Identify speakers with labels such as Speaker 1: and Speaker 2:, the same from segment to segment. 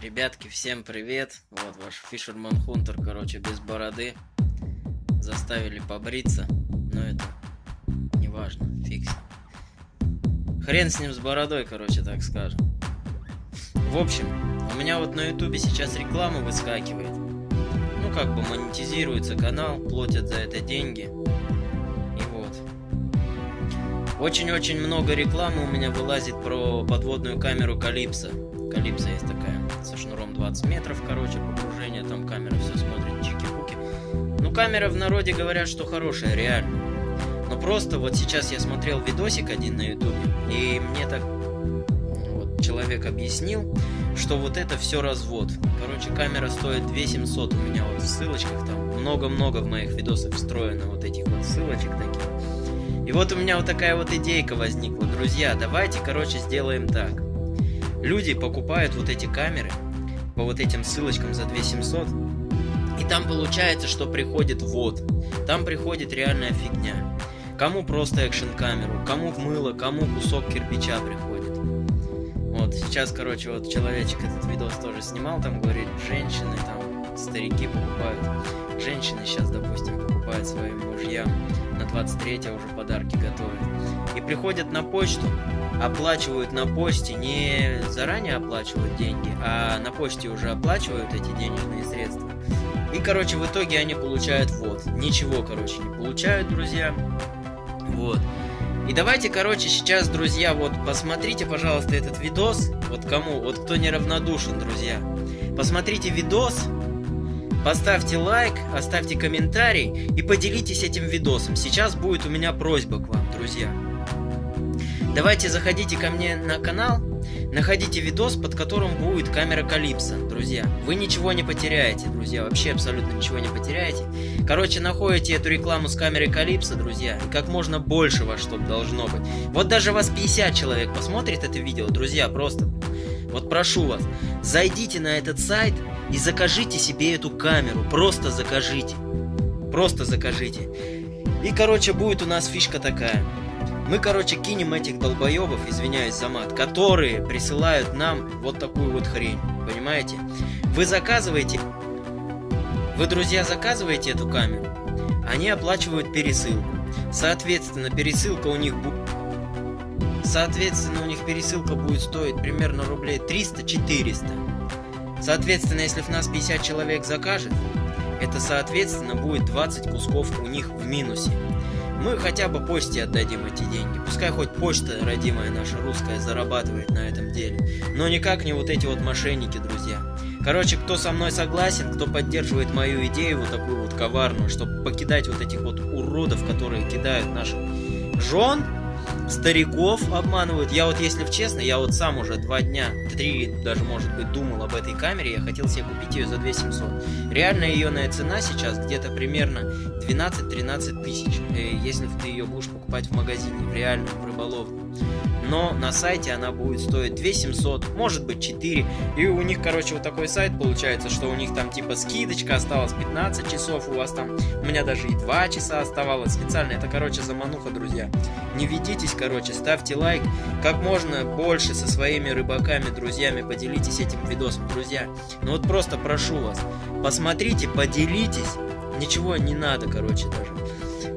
Speaker 1: Ребятки, всем привет! Вот ваш Фишерман Хунтер, короче, без бороды. Заставили побриться, но это не важно, фикс. Хрен с ним с бородой, короче, так скажем. В общем, у меня вот на ютубе сейчас реклама выскакивает. Ну, как бы монетизируется канал, платят за это деньги. И вот. Очень-очень много рекламы у меня вылазит про подводную камеру Калипсо. Калипсо есть такая со шнуром 20 метров, короче, погружение, там камера все смотрит, чики-пуки. Ну, камера в народе говорят, что хорошая, реально. Но просто вот сейчас я смотрел видосик один на ютубе, и мне так вот, человек объяснил, что вот это все развод. Короче, камера стоит 2700 у меня вот в ссылочках, там много-много в моих видосах встроено вот этих вот ссылочек таких. И вот у меня вот такая вот идейка возникла. Друзья, давайте, короче, сделаем так. Люди покупают вот эти камеры по вот этим ссылочкам за 2700. И там получается, что приходит вот. Там приходит реальная фигня. Кому просто экшен камеру, кому в мыло, кому кусок кирпича приходит. Вот, сейчас, короче, вот человечек этот видос тоже снимал, там говорит, женщины, там, старики покупают. Женщины сейчас, допустим, покупают своим мужьям на 23 уже подарки готовят. И приходят на почту, оплачивают на почте, не заранее оплачивают деньги, а на почте уже оплачивают эти денежные средства. И, короче, в итоге они получают вот. Ничего, короче, не получают, друзья. Вот. И давайте, короче, сейчас, друзья, вот посмотрите, пожалуйста, этот видос. Вот кому, вот кто неравнодушен, друзья. Посмотрите видос, поставьте лайк, оставьте комментарий и поделитесь этим видосом. Сейчас будет у меня просьба к вам, друзья. Давайте заходите ко мне на канал, находите видос, под которым будет камера Калипса, друзья. Вы ничего не потеряете, друзья, вообще абсолютно ничего не потеряете. Короче, находите эту рекламу с камерой Калипса, друзья, и как можно больше вас, чтобы должно быть. Вот даже вас 50 человек посмотрит это видео, друзья, просто. Вот прошу вас, зайдите на этот сайт и закажите себе эту камеру, просто закажите. Просто закажите. И, короче, будет у нас фишка такая. Мы, короче, кинем этих долбоебов, извиняюсь за мат, которые присылают нам вот такую вот хрень, понимаете? Вы заказываете, вы, друзья, заказываете эту камеру, они оплачивают пересылку. Соответственно, пересылка у них будет... Соответственно, у них пересылка будет стоить примерно рублей 300-400. Соответственно, если в нас 50 человек закажет, это, соответственно, будет 20 кусков у них в минусе мы хотя бы почте отдадим эти деньги. Пускай хоть почта, родимая наша русская, зарабатывает на этом деле. Но никак не вот эти вот мошенники, друзья. Короче, кто со мной согласен, кто поддерживает мою идею вот такую вот коварную, чтобы покидать вот этих вот уродов, которые кидают наших жен, стариков обманывают. Я вот, если честно, я вот сам уже два дня, три даже, может быть, думал об этой камере. Я хотел себе купить ее за 2700. Реальная ее цена сейчас где-то примерно 12-13 тысяч. Э, если ты ее будешь покупать в магазине, в реальном, в рыболовном но на сайте она будет стоить 2700, может быть 4. И у них, короче, вот такой сайт получается, что у них там типа скидочка осталась 15 часов, у вас там, у меня даже и 2 часа оставалось специально. Это, короче, замануха, друзья. Не ведитесь, короче, ставьте лайк. Как можно больше со своими рыбаками, друзьями поделитесь этим видосом, друзья. Ну вот просто прошу вас, посмотрите, поделитесь. Ничего не надо, короче, даже.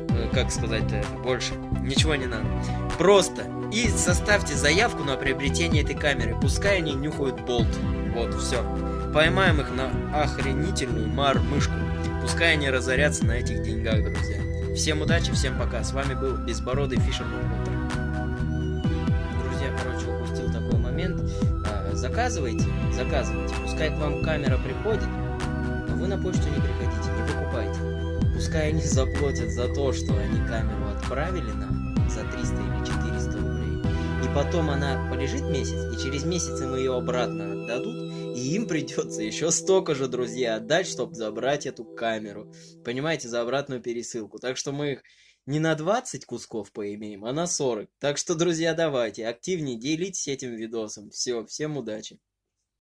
Speaker 1: Э, как сказать-то больше? Ничего не надо. Просто и составьте заявку на приобретение этой камеры. Пускай они нюхают болт. Вот, все. Поймаем их на охренительную мар-мышку. Пускай они разорятся на этих деньгах, друзья. Всем удачи, всем пока. С вами был Безбородый Фишерман Друзья, короче, упустил такой момент. А, заказывайте, заказывайте. Пускай к вам камера приходит, но вы на почту не приходите, не покупайте. Пускай они заплатят за то, что они камеру отправили нам за 300 или 400 рублей потом она полежит месяц, и через месяц им ее обратно отдадут, и им придется еще столько же, друзья, отдать, чтобы забрать эту камеру. Понимаете, за обратную пересылку. Так что мы их не на 20 кусков поимеем, а на 40. Так что, друзья, давайте, активнее делитесь этим видосом. Все, всем удачи.